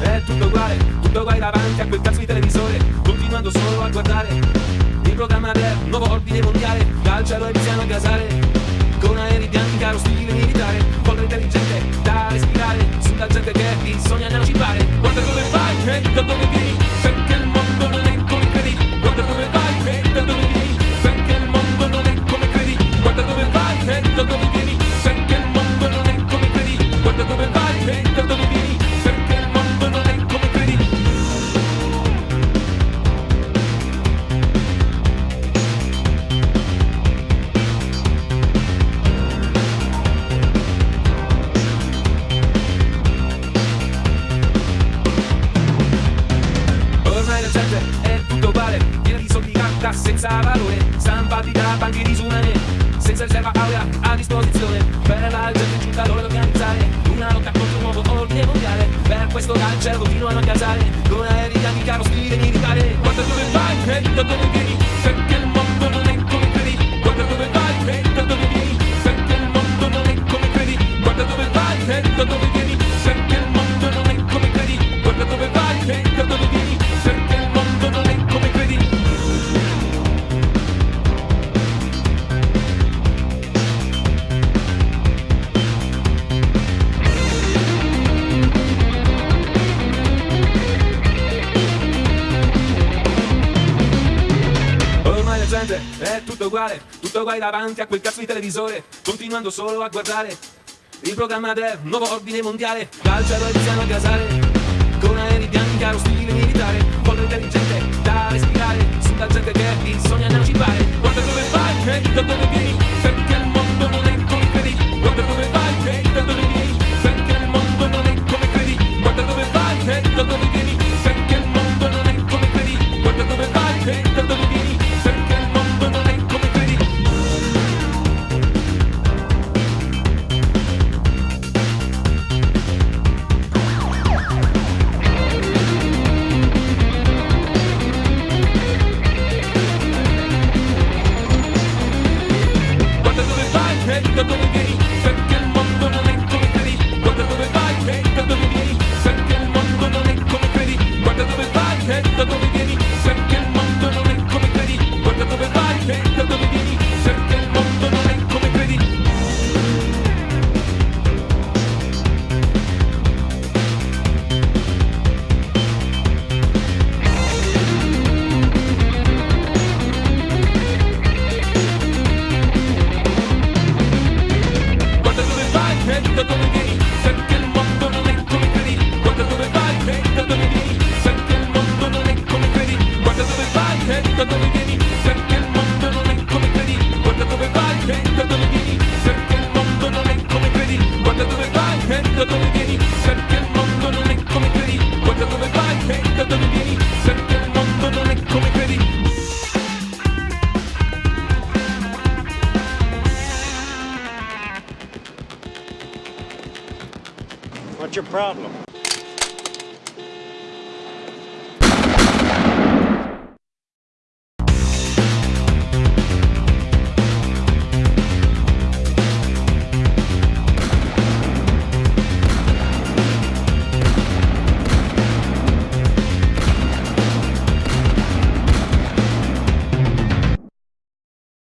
è tutto uguale, tutto guai davanti a quel cazzo di televisore, continuando solo a guardare il programma del nuovo ordine mondiale, dal e e a casare, con aerei bianchi, caro stile. Sogna non ci pare Guarda dove vai e da dove vieni senza valore, stampati da banche disumane, senza riserva aurea a disposizione, per la gente giunta l'ora di organizzare una lotta contro un nuovo ordine mondiale, per questo dal cielo continuano a casare, con aerei bianchi caro stile militare, guarda dove vai e da dove vieni, perché il mondo non è come credi, guarda dove vai e da dove vieni, perché il mondo non è come credi, guarda dove vai e da dove vieni, Gente è tutto uguale, tutto uguale davanti a quel cazzo di televisore, continuando solo a guardare. Il programma del nuovo ordine mondiale, dal cielo iniziano a gasare, con aerei bianchi caro stile militare, polvere intelligente da respirare, sulla gente che ti sogna non ci pare, guarda dove vai e da dove vieni, perché il mondo come credi. Guarda dove vai e da dove perché il mondo come credi. Guarda dove vai e da dove perché il mondo come credi. Guarda dove vai e da dove perché il mondo come credi. Guarda dove vai da dove perché il mondo come credi. Guarda dove vai da dove perché il mondo come credi. What's your problem?